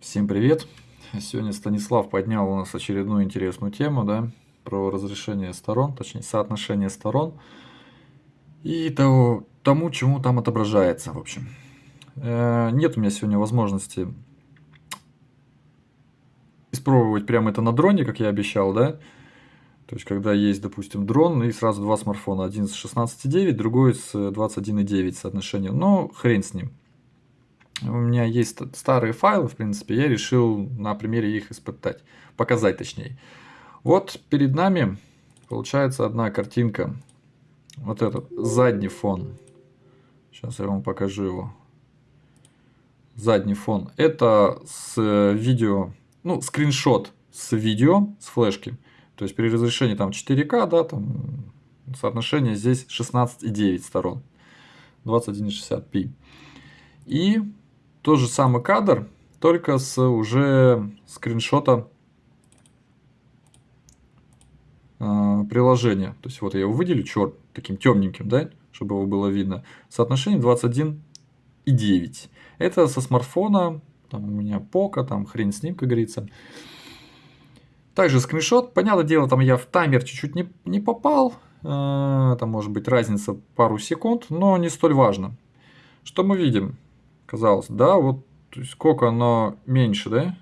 Всем привет! Сегодня Станислав поднял у нас очередную интересную тему, да, про разрешение сторон, точнее соотношение сторон и того, тому, чему там отображается, в общем. Э, нет у меня сегодня возможности испробовать прямо это на дроне, как я обещал, да. То есть, когда есть, допустим, дрон и сразу два смартфона, один с 16.9, другой с 21.9 соотношением, но хрен с ним у меня есть старые файлы, в принципе, я решил на примере их испытать, показать точнее. Вот перед нами получается одна картинка, вот этот задний фон. Сейчас я вам покажу его. Задний фон. Это с видео, ну, скриншот с видео, с флешки. То есть при разрешении там 4К, да, там соотношение здесь 16,9 сторон. 21,60p. И тот же самый кадр, только с уже скриншота э, приложения. То есть вот я его выделю черт таким темненьким, да, чтобы его было видно. Соотношение 21 и 9. Это со смартфона, там у меня пока, там хрень с ним, как говорится. Также скриншот. Понятное дело, там я в таймер чуть-чуть не, не попал. Э, там может быть разница пару секунд, но не столь важно. Что мы видим? Казалось, да, вот то есть сколько оно меньше, да?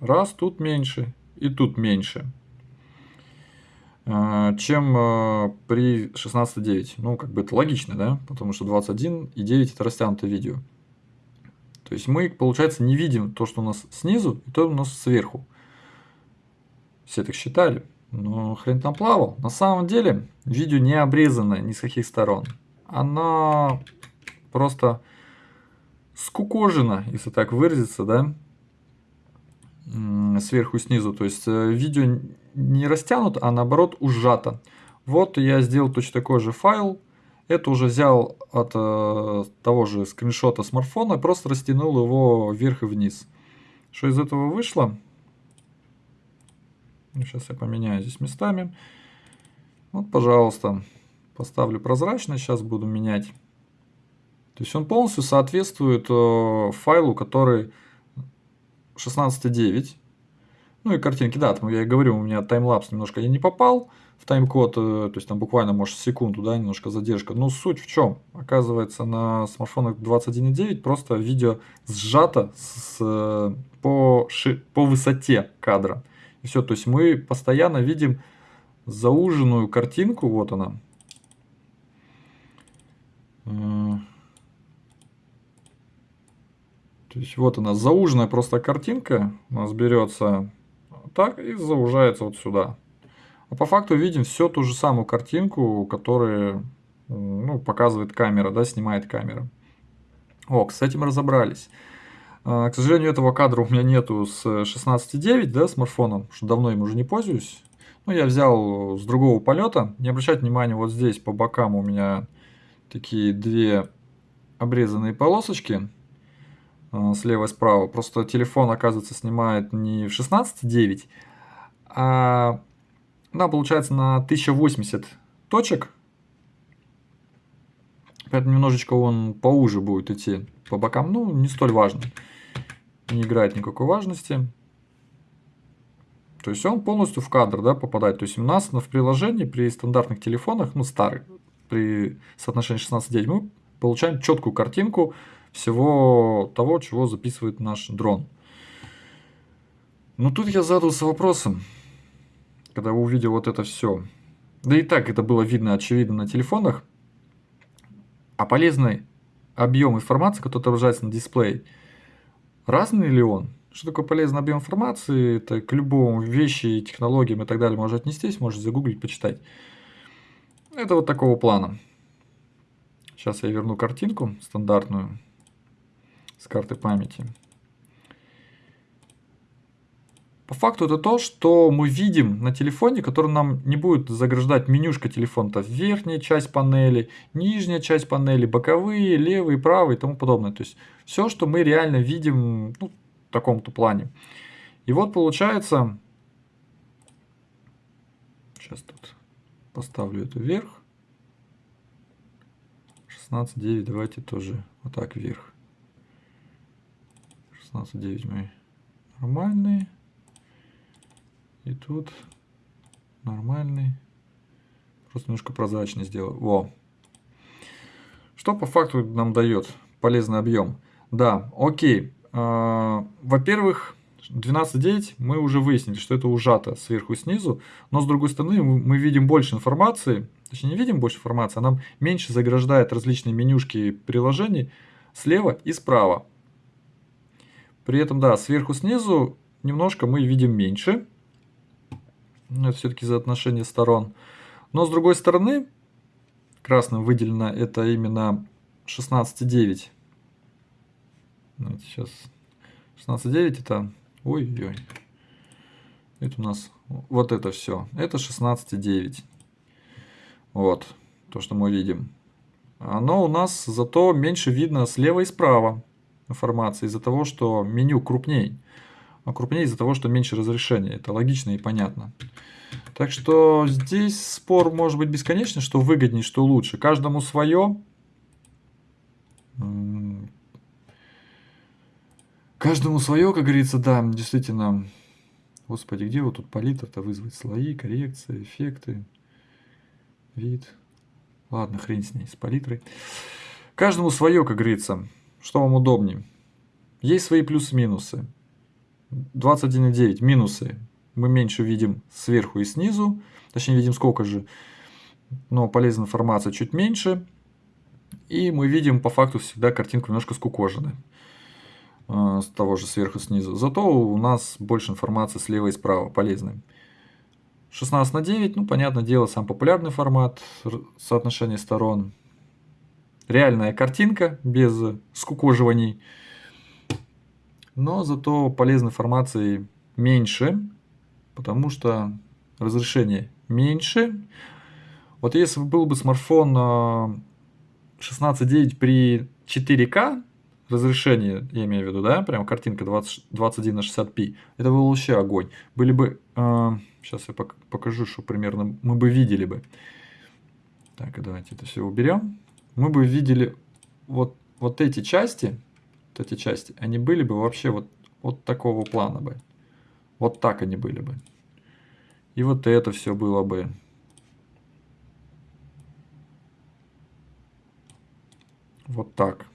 Раз, тут меньше, и тут меньше, а, чем а, при 16.9. Ну, как бы это логично, да? Потому что 21 и 9 это растянутое видео. То есть мы, получается, не видим то, что у нас снизу, и то, у нас сверху. Все так считали. Но хрен там плавал. На самом деле, видео не обрезано ни с каких сторон. Оно просто скукожено, если так выразиться, да, сверху снизу. То есть э, видео не растянут, а наоборот ужато. Вот я сделал точно такой же файл. Это уже взял от э, того же скриншота смартфона, просто растянул его вверх и вниз. Что из этого вышло? Сейчас я поменяю здесь местами. Вот, пожалуйста, поставлю прозрачность. Сейчас буду менять то есть он полностью соответствует э, файлу, который 16.9. Ну и картинки, да, там я и говорю, у меня таймлапс немножко я не попал в тайм-код, э, то есть там буквально, может, секунду, да, немножко задержка. Но суть в чем? Оказывается, на смартфонах 21.9 просто видео сжато с, э, по, ши, по высоте кадра. И все, то есть мы постоянно видим зауженную картинку, вот она. То есть вот она зауженная просто картинка у нас берется так и заужается вот сюда. А по факту видим все ту же самую картинку, которую ну, показывает камера, да, снимает камера. О, с этим разобрались. А, к сожалению, этого кадра у меня нету с 16.9, да, смартфоном, что давно им уже не пользуюсь. Ну, я взял с другого полета. Не обращать внимания, вот здесь по бокам у меня такие две обрезанные полосочки. Э, слева и справа. Просто телефон, оказывается, снимает не в 16.9, а да, получается на 1080 точек. Поэтому немножечко он поуже будет идти по бокам. Ну, не столь важно. Не играет никакой важности. То есть он полностью в кадр да, попадает. То есть у нас в приложении при стандартных телефонах, ну старых, при соотношении 16.9 мы получаем четкую картинку всего того, чего записывает наш дрон. Но тут я задался вопросом, когда увидел вот это все. Да и так это было видно, очевидно, на телефонах. А полезный объем информации, который отображается на дисплее, разный ли он? Что такое полезный объем информации? Это к любому вещи, технологиям и так далее можно отнестись, можете загуглить, почитать. Это вот такого плана. Сейчас я верну картинку стандартную с карты памяти. По факту это то, что мы видим на телефоне, который нам не будет заграждать менюшка телефона. Верхняя часть панели, нижняя часть панели, боковые, левые, правые и тому подобное. То есть все, что мы реально видим ну, в таком-то плане. И вот получается, сейчас тут поставлю это вверх. 16.9 давайте тоже вот так вверх. 16.9 мы нормальный. И тут нормальный. Просто немножко прозрачнее сделал. Во. Что по факту нам дает полезный объем? Да, окей. А, во-первых, 12.9 мы уже выяснили, что это ужато сверху и снизу, но с другой стороны мы видим больше информации, точнее не видим больше информации, а нам меньше заграждает различные менюшки приложений слева и справа. При этом, да, сверху снизу немножко мы видим меньше, это все-таки за отношение сторон. Но с другой стороны, красным выделено это именно 16.9. Сейчас 16.9 это Ой-ой. Это у нас вот это все. Это 16,9. Вот. То, что мы видим. Оно у нас зато меньше видно слева и справа информации из-за того, что меню крупней. А крупнее из-за того, что меньше разрешения. Это логично и понятно. Так что здесь спор может быть бесконечный, что выгоднее, что лучше. Каждому свое. Каждому свое, как говорится, да, действительно. Господи, где вот тут палитра-то вызвать? Слои, коррекции, эффекты, вид. Ладно, хрень с ней, с палитрой. Каждому свое, как говорится. Что вам удобнее? Есть свои плюсы-минусы. 21,9 минусы. Мы меньше видим сверху и снизу. Точнее, видим сколько же. Но полезная информация чуть меньше. И мы видим по факту всегда картинку немножко скукоженной. А, с того же сверху снизу. Зато у нас больше информации слева и справа, полезной. 16 на 9, ну, понятное дело, сам популярный формат, соотношение сторон. Реальная картинка, без скукоживаний. Но зато полезной информации меньше, потому что разрешение меньше. Вот если был бы смартфон 16.9 при 4К, разрешение, я имею в виду, да, прям картинка 20, 21 на 60p, это был вообще огонь. Были бы, э, сейчас я покажу, что примерно мы бы видели бы. Так, давайте это все уберем. Мы бы видели вот, вот эти части, вот эти части, они были бы вообще вот, вот такого плана бы. Вот так они были бы. И вот это все было бы. Вот так.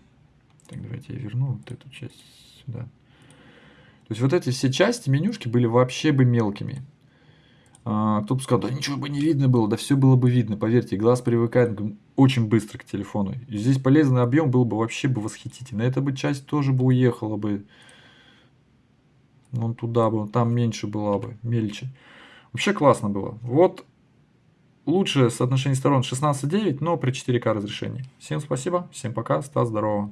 Так, давайте я верну вот эту часть сюда. То есть вот эти все части менюшки были вообще бы мелкими. А, кто бы сказал, да ничего бы не видно было, да все было бы видно, поверьте, глаз привыкает очень быстро к телефону. И здесь полезный объем был бы вообще бы восхитительный. Эта бы часть тоже бы уехала бы. Вон туда бы, там меньше была бы, мельче. Вообще классно было. Вот лучшее соотношение сторон 16.9, но при 4К разрешении. Всем спасибо, всем пока, Стас, здорово.